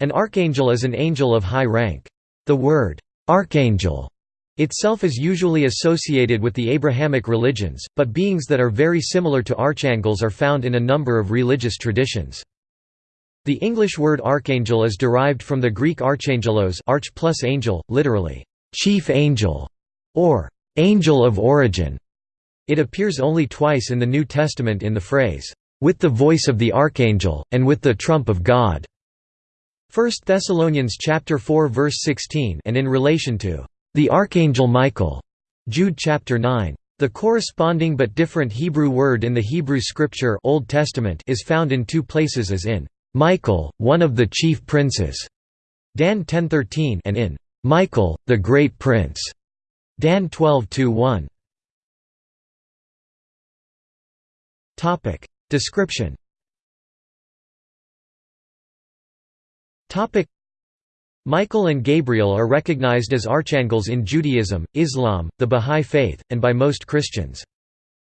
An archangel is an angel of high rank. The word, archangel, itself is usually associated with the Abrahamic religions, but beings that are very similar to archangels are found in a number of religious traditions. The English word archangel is derived from the Greek archangelos arch plus angel, literally, chief angel, or angel of origin. It appears only twice in the New Testament in the phrase, with the voice of the archangel, and with the trump of God. 1 Thessalonians chapter 4 verse 16 and in relation to the archangel Michael. Jude chapter 9. The corresponding but different Hebrew word in the Hebrew scripture Old Testament is found in two places as in Michael, one of the chief princes, Dan 10:13, and in Michael, the great prince, Dan 12:1. Topic description. Topic Michael and Gabriel are recognized as archangels in Judaism, Islam, the Bahá'í Faith, and by most Christians.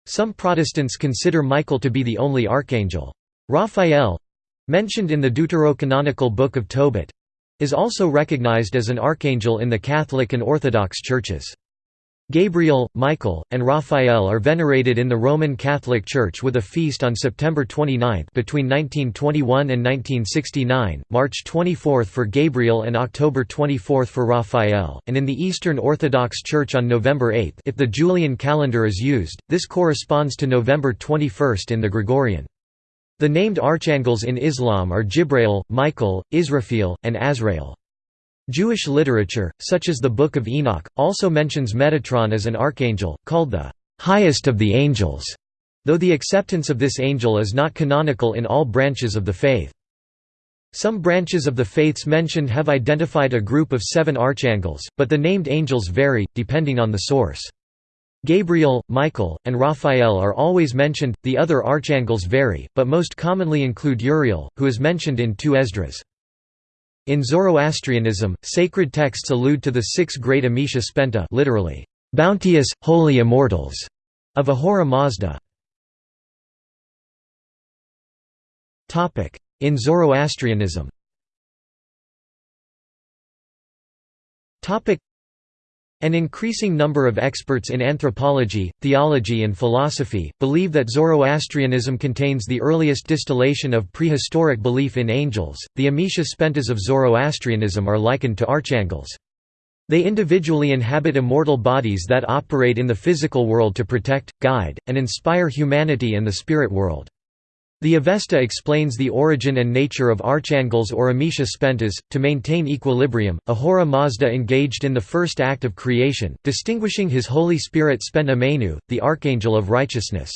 Some Protestants consider Michael to be the only archangel. Raphael, mentioned in the deuterocanonical Book of Tobit, is also recognized as an archangel in the Catholic and Orthodox churches. Gabriel, Michael, and Raphael are venerated in the Roman Catholic Church with a feast on September 29 between 1921 and 1969, March 24 for Gabriel and October 24 for Raphael, and in the Eastern Orthodox Church on November 8 if the Julian calendar is used, this corresponds to November 21 in the Gregorian. The named archangels in Islam are Jibrail, Michael, Israfil, and Azrael. Jewish literature, such as the Book of Enoch, also mentions Metatron as an archangel, called the highest of the angels, though the acceptance of this angel is not canonical in all branches of the faith. Some branches of the faiths mentioned have identified a group of seven archangels, but the named angels vary, depending on the source. Gabriel, Michael, and Raphael are always mentioned, the other archangels vary, but most commonly include Uriel, who is mentioned in two Esdras. In Zoroastrianism, sacred texts allude to the six great Amesha Spenta literally, bounteous, holy immortals, of Ahura Mazda. In Zoroastrianism an increasing number of experts in anthropology, theology and philosophy, believe that Zoroastrianism contains the earliest distillation of prehistoric belief in angels. The Amesha Spentas of Zoroastrianism are likened to archangels. They individually inhabit immortal bodies that operate in the physical world to protect, guide, and inspire humanity and the spirit world. The Avesta explains the origin and nature of archangels or Amesha Spentas. To maintain equilibrium, Ahura Mazda engaged in the first act of creation, distinguishing his Holy Spirit Spenta Mainyu, the Archangel of Righteousness.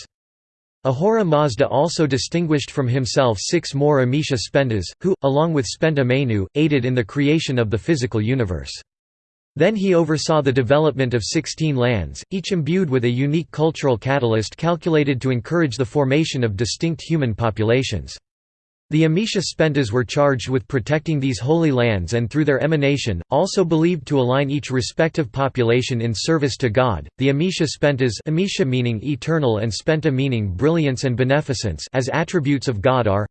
Ahura Mazda also distinguished from himself six more Amesha Spentas, who, along with Spenta Mainyu, aided in the creation of the physical universe. Then he oversaw the development of 16 lands, each imbued with a unique cultural catalyst calculated to encourage the formation of distinct human populations. The Amesha Spentas were charged with protecting these holy lands and through their emanation, also believed to align each respective population in service to God. The Amesha Spentas Amesha meaning eternal and Spenta meaning brilliance and beneficence as attributes of God are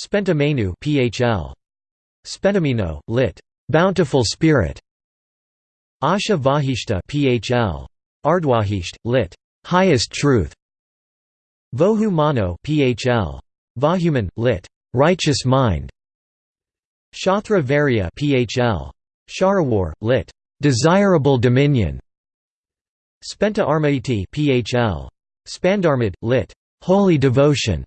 Spenta Mainyu PHL. Spentamino, lit. Bountiful Spirit. Asha Vahishta PHL. Ardwahisht, lit. Highest Truth. Vohu Mano PHL. Vahuman, lit. Righteous Mind. Shathra Varya PHL. Sharawar, lit. Desirable Dominion. Spenta Armaiti PHL. Spandarmad, lit. Holy Devotion.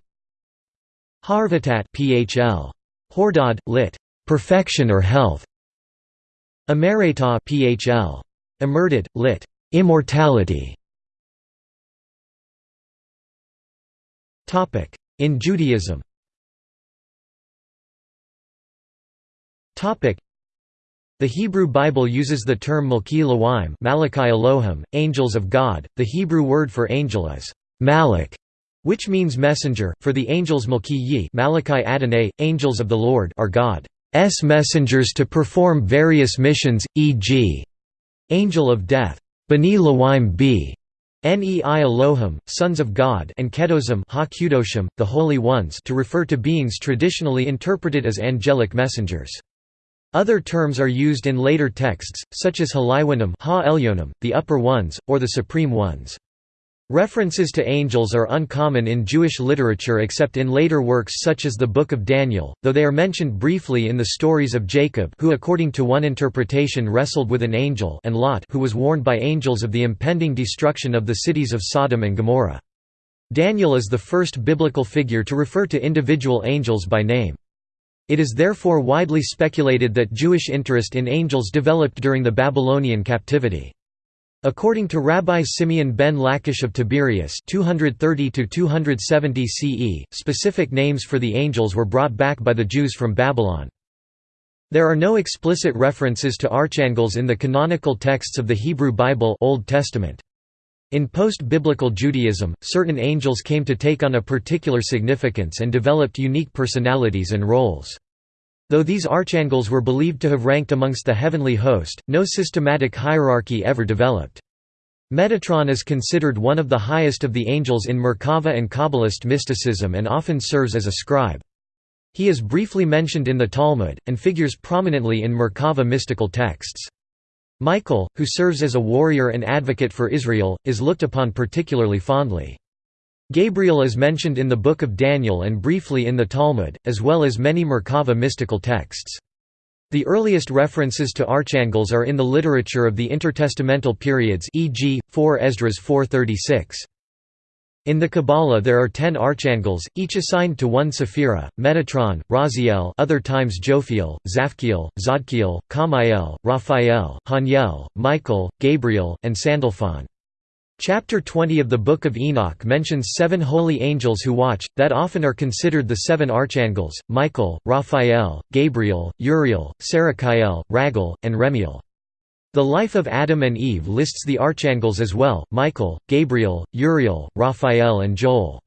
Harvatat PHL. Hordad, lit. Perfection or Health. Emerita phl. Emerted, lit. Immortality. Topic: In Judaism Topic: The Hebrew Bible uses the term Malki Elohim Malachi Elohim, angels of God. The Hebrew word for angel is Malach, which means messenger, for the angels Malki Yi Malachi Adonai, angels of the Lord are God. S messengers to perform various missions, e.g. Angel of Death, Bani Lawim b. Nei Elohim, sons of God and Kedosim ha the holy ones to refer to beings traditionally interpreted as angelic messengers. Other terms are used in later texts, such as Haliwanim ha the upper ones, or the supreme ones. References to angels are uncommon in Jewish literature except in later works such as the Book of Daniel, though they are mentioned briefly in the stories of Jacob who according to one interpretation wrestled with an angel and Lot who was warned by angels of the impending destruction of the cities of Sodom and Gomorrah. Daniel is the first biblical figure to refer to individual angels by name. It is therefore widely speculated that Jewish interest in angels developed during the Babylonian captivity. According to Rabbi Simeon ben Lachish of Tiberias 230 CE, specific names for the angels were brought back by the Jews from Babylon. There are no explicit references to archangels in the canonical texts of the Hebrew Bible Old Testament. In post-biblical Judaism, certain angels came to take on a particular significance and developed unique personalities and roles. Though these archangels were believed to have ranked amongst the heavenly host, no systematic hierarchy ever developed. Metatron is considered one of the highest of the angels in Merkava and Kabbalist mysticism and often serves as a scribe. He is briefly mentioned in the Talmud, and figures prominently in Merkava mystical texts. Michael, who serves as a warrior and advocate for Israel, is looked upon particularly fondly. Gabriel is mentioned in the Book of Daniel and briefly in the Talmud, as well as many Merkava mystical texts. The earliest references to archangels are in the literature of the intertestamental periods e.g., 4 Esdras 436. In the Kabbalah there are ten archangels, each assigned to one sephira, Metatron, Raziel other times Jophiel, Zaphkiel, Zadkiel, Kamiel, Raphael, Haniel, Michael, Gabriel, and Sandalphon. Chapter 20 of the Book of Enoch mentions seven holy angels who watch, that often are considered the seven archangels, Michael, Raphael, Gabriel, Uriel, Sarachiel, Raguel, and Remiel. The life of Adam and Eve lists the archangels as well, Michael, Gabriel, Uriel, Raphael and Joel.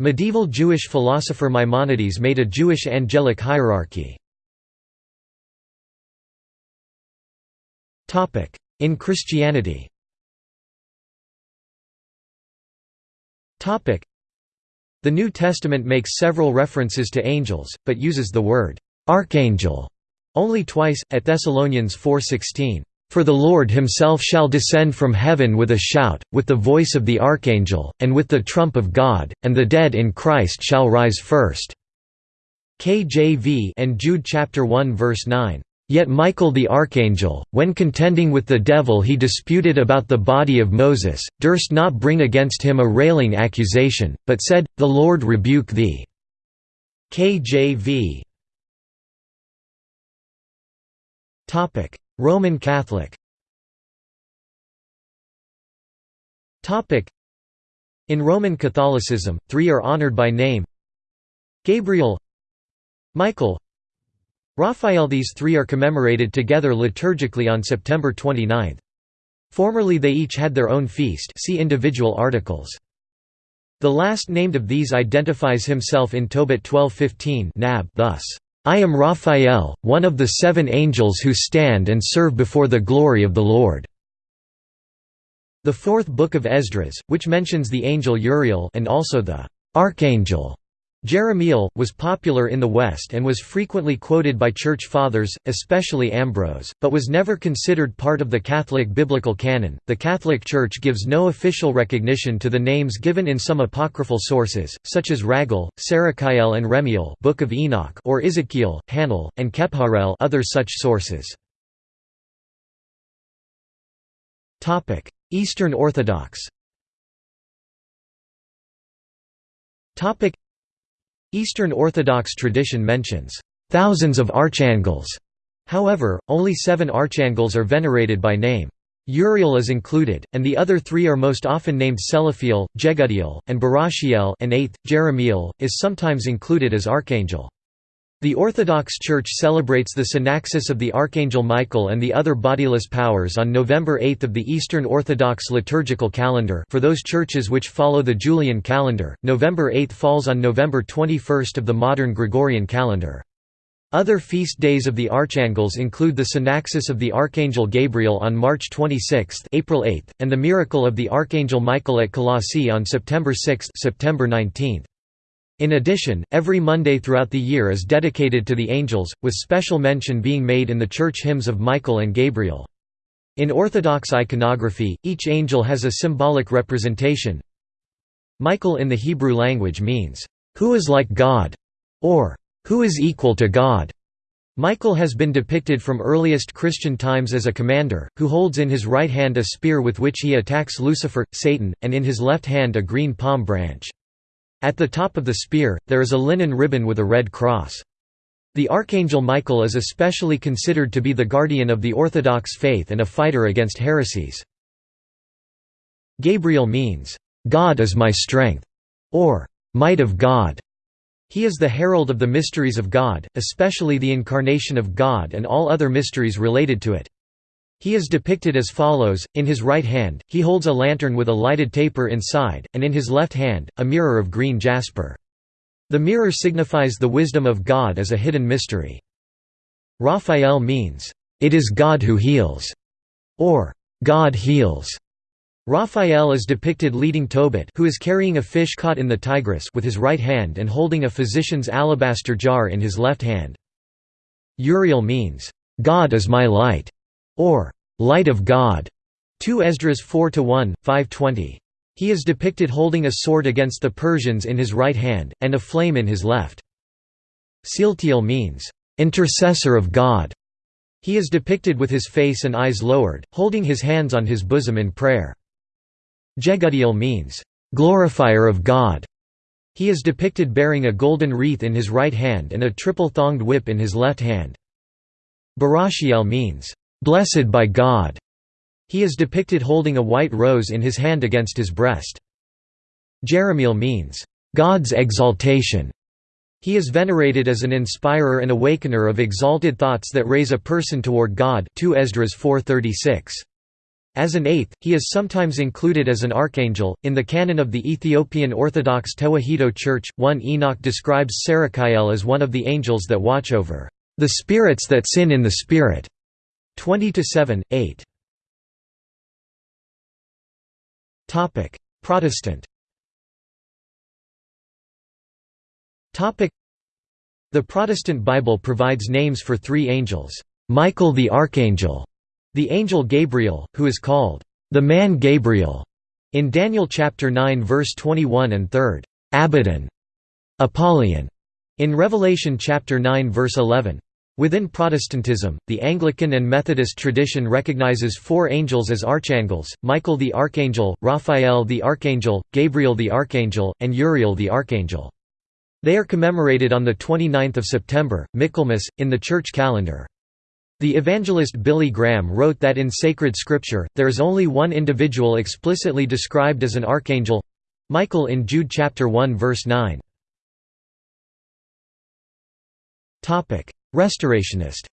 Medieval Jewish philosopher Maimonides made a Jewish angelic hierarchy. In Christianity The New Testament makes several references to angels, but uses the word «archangel» only twice, at Thessalonians 4.16, "...for the Lord himself shall descend from heaven with a shout, with the voice of the archangel, and with the trump of God, and the dead in Christ shall rise first." KJV and Jude chapter 1 verse 9. Yet Michael the archangel, when contending with the devil he disputed about the body of Moses, durst not bring against him a railing accusation, but said, The Lord rebuke thee. KJV Roman Catholic In Roman Catholicism, three are honored by name. Gabriel Michael Raphael These three are commemorated together liturgically on September 29. Formerly they each had their own feast see individual articles. The last named of these identifies himself in Tobit 12:15 nab thus, "I am Raphael, one of the seven angels who stand and serve before the glory of the Lord." The fourth book of Esdras, which mentions the angel Uriel and also the archangel Jeremiel, was popular in the West and was frequently quoted by Church Fathers, especially Ambrose, but was never considered part of the Catholic biblical canon. The Catholic Church gives no official recognition to the names given in some apocryphal sources, such as Raguel, Sarachiel and Remiel Book of Enoch or Ezekiel, Hanel, and Kepharel other such sources. Eastern Orthodox Eastern Orthodox tradition mentions thousands of archangels. However, only seven archangels are venerated by name. Uriel is included, and the other three are most often named Selaphiel, Jegudiel, and Barashiel and eighth, Jeremiel, is sometimes included as archangel. The Orthodox Church celebrates the synaxis of the Archangel Michael and the other bodiless powers on November 8 of the Eastern Orthodox liturgical calendar for those churches which follow the Julian calendar, November 8 falls on November 21 of the modern Gregorian calendar. Other feast days of the Archangels include the Synaxis of the Archangel Gabriel on March 26 April 8, and the Miracle of the Archangel Michael at Colossae on September 6 September 19. In addition, every Monday throughout the year is dedicated to the angels, with special mention being made in the church hymns of Michael and Gabriel. In Orthodox iconography, each angel has a symbolic representation. Michael in the Hebrew language means, "...who is like God", or "...who is equal to God". Michael has been depicted from earliest Christian times as a commander, who holds in his right hand a spear with which he attacks Lucifer, Satan, and in his left hand a green palm branch. At the top of the spear, there is a linen ribbon with a red cross. The Archangel Michael is especially considered to be the guardian of the Orthodox faith and a fighter against heresies. Gabriel means, "'God is my strength' or "'might of God'". He is the herald of the mysteries of God, especially the incarnation of God and all other mysteries related to it. He is depicted as follows, in his right hand, he holds a lantern with a lighted taper inside, and in his left hand, a mirror of green jasper. The mirror signifies the wisdom of God as a hidden mystery. Raphael means, "...it is God who heals", or "...God heals". Raphael is depicted leading Tobit who is carrying a fish caught in the Tigris with his right hand and holding a physician's alabaster jar in his left hand. Uriel means, "...God is my light", or light of God. 2 Esdras 4 1, 520. He is depicted holding a sword against the Persians in his right hand, and a flame in his left. Sealtiel means, intercessor of God. He is depicted with his face and eyes lowered, holding his hands on his bosom in prayer. Jegudiel means, glorifier of God. He is depicted bearing a golden wreath in his right hand and a triple-thonged whip in his left hand. Barashiel means, blessed by God. He is depicted holding a white rose in his hand against his breast. Jeremiel means, God's exaltation. He is venerated as an inspirer and awakener of exalted thoughts that raise a person toward God 2 Esdras 4:36. As an eighth, he is sometimes included as an archangel. In the canon of the Ethiopian Orthodox Tewahedo Church, 1 Enoch describes Sarakiel as one of the angels that watch over the spirits that sin in the spirit. 20 to 7, 8. Topic: Protestant. Topic: The Protestant Bible provides names for three angels: Michael the archangel, the angel Gabriel, who is called the man Gabriel in Daniel chapter 9 verse 21 and 3rd, Abaddon, Apollyon in Revelation chapter 9 verse 11. Within Protestantism, the Anglican and Methodist tradition recognizes four angels as archangels, Michael the Archangel, Raphael the Archangel, Gabriel the Archangel, and Uriel the Archangel. They are commemorated on 29 September, Michaelmas, in the church calendar. The evangelist Billy Graham wrote that in sacred scripture, there is only one individual explicitly described as an archangel—Michael in Jude chapter 1 verse 9. Restorationist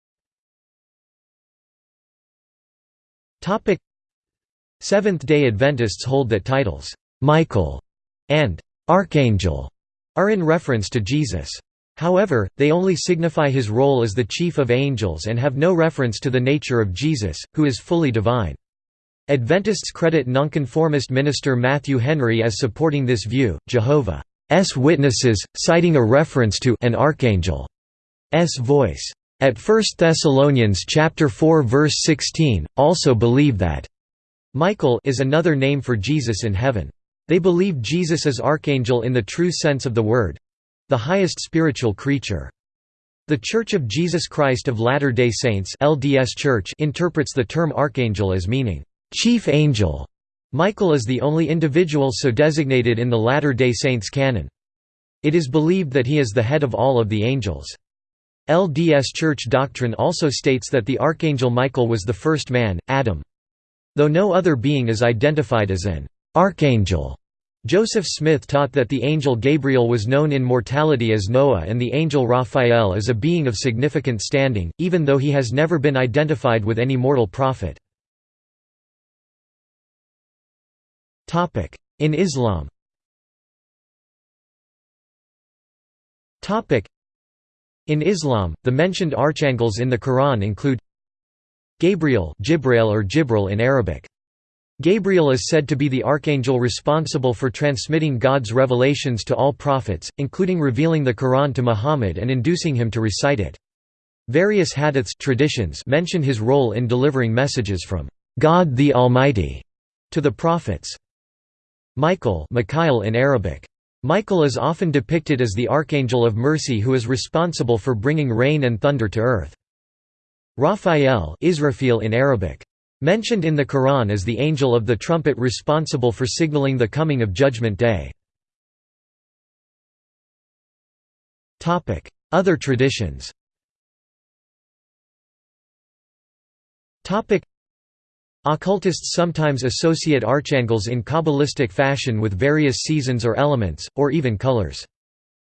Seventh-day Adventists hold that titles, "'Michael' and "'Archangel' are in reference to Jesus. However, they only signify his role as the chief of angels and have no reference to the nature of Jesus, who is fully divine. Adventists credit nonconformist minister Matthew Henry as supporting this view. Jehovah's Witnesses, citing a reference to an archangel voice. At 1 Thessalonians chapter 4 verse 16, also believe that Michael is another name for Jesus in heaven. They believe Jesus is archangel in the true sense of the word—the highest spiritual creature. The Church of Jesus Christ of Latter-day Saints LDS Church interprets the term archangel as meaning, "...chief angel". Michael is the only individual so designated in the Latter-day Saints canon. It is believed that he is the head of all of the angels. LDS Church doctrine also states that the Archangel Michael was the first man, Adam. Though no other being is identified as an archangel, Joseph Smith taught that the angel Gabriel was known in mortality as Noah and the angel Raphael as a being of significant standing, even though he has never been identified with any mortal prophet. In Islam In Islam, the mentioned archangels in the Quran include Gabriel Jibrail or Jibril in Arabic. Gabriel is said to be the archangel responsible for transmitting God's revelations to all prophets, including revealing the Quran to Muhammad and inducing him to recite it. Various hadiths traditions mention his role in delivering messages from God the Almighty to the prophets. Michael Mikhail in Arabic. Michael is often depicted as the archangel of mercy who is responsible for bringing rain and thunder to earth. Raphael in Arabic. Mentioned in the Quran as the angel of the trumpet responsible for signaling the coming of Judgment Day. Other traditions Occultists sometimes associate archangels in Kabbalistic fashion with various seasons or elements, or even colors.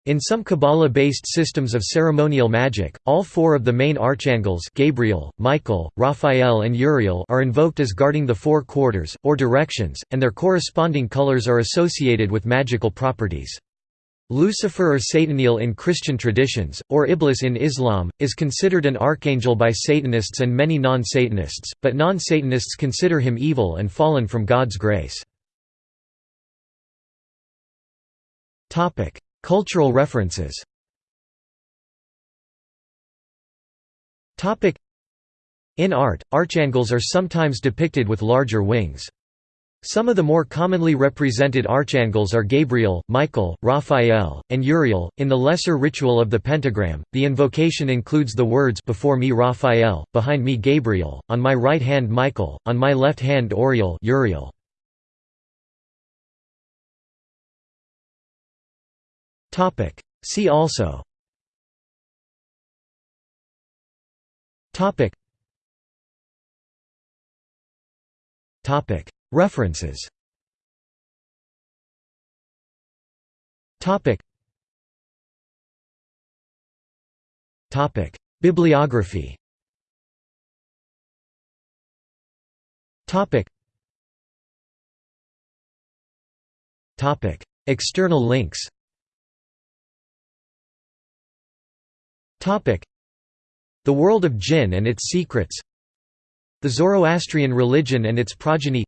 In some Kabbalah-based systems of ceremonial magic, all four of the main archangels Gabriel, Michael, Raphael and Uriel are invoked as guarding the four quarters, or directions, and their corresponding colors are associated with magical properties. Lucifer or Sataniel in Christian traditions, or Iblis in Islam, is considered an archangel by Satanists and many non-Satanists, but non-Satanists consider him evil and fallen from God's grace. Cultural references In art, archangels are sometimes depicted with larger wings. Some of the more commonly represented archangels are Gabriel, Michael, Raphael, and Uriel. In the lesser ritual of the pentagram, the invocation includes the words before me Raphael, behind me Gabriel, on my right hand Michael, on my left hand Oriel Uriel. Topic: See also Topic Topic References. Bibliography. External links. Topic. The World of Jinn and Its Secrets. The Zoroastrian Religion and Its Progeny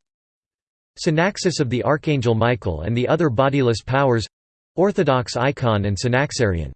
Synaxis of the Archangel Michael and the Other Bodiless Powers Orthodox icon and Synaxarion